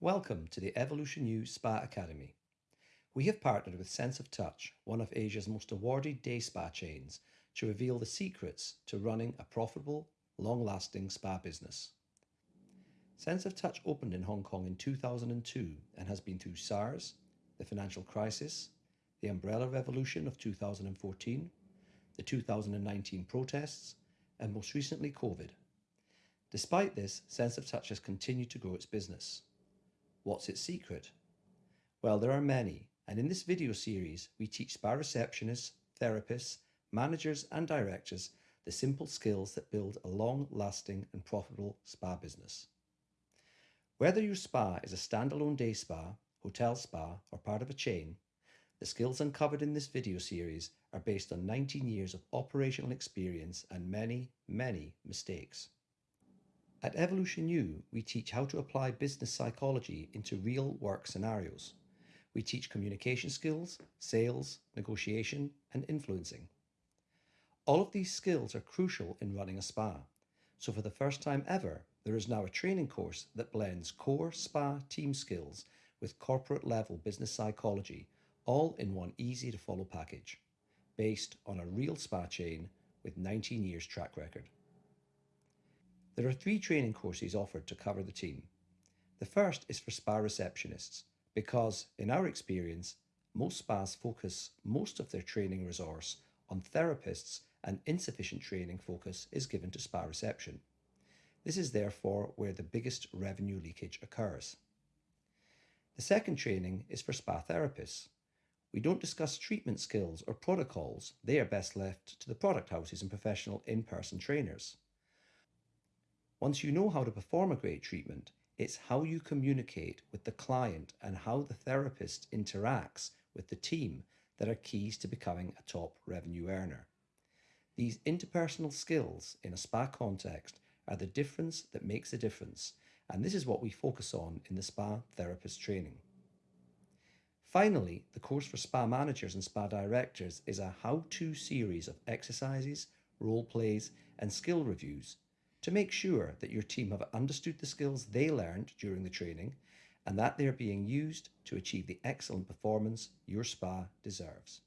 Welcome to the Evolution U Spa Academy. We have partnered with Sense of Touch, one of Asia's most awarded day spa chains, to reveal the secrets to running a profitable, long-lasting spa business. Sense of Touch opened in Hong Kong in 2002 and has been through SARS, the financial crisis, the umbrella revolution of 2014, the 2019 protests, and most recently COVID. Despite this, Sense of Touch has continued to grow its business. What's its secret? Well, there are many, and in this video series, we teach spa receptionists, therapists, managers and directors the simple skills that build a long-lasting and profitable spa business. Whether your spa is a standalone day spa, hotel spa or part of a chain, the skills uncovered in this video series are based on 19 years of operational experience and many, many mistakes. At Evolution U, we teach how to apply business psychology into real work scenarios. We teach communication skills, sales, negotiation, and influencing. All of these skills are crucial in running a spa. So for the first time ever, there is now a training course that blends core spa team skills with corporate level business psychology, all in one easy to follow package, based on a real spa chain with 19 years track record. There are three training courses offered to cover the team. The first is for spa receptionists because, in our experience, most spas focus most of their training resource on therapists and insufficient training focus is given to spa reception. This is therefore where the biggest revenue leakage occurs. The second training is for spa therapists. We don't discuss treatment skills or protocols, they are best left to the product houses and professional in-person trainers. Once you know how to perform a great treatment, it's how you communicate with the client and how the therapist interacts with the team that are keys to becoming a top revenue earner. These interpersonal skills in a spa context are the difference that makes a difference, and this is what we focus on in the spa therapist training. Finally, the course for spa managers and spa directors is a how-to series of exercises, role plays, and skill reviews to make sure that your team have understood the skills they learned during the training and that they are being used to achieve the excellent performance your spa deserves.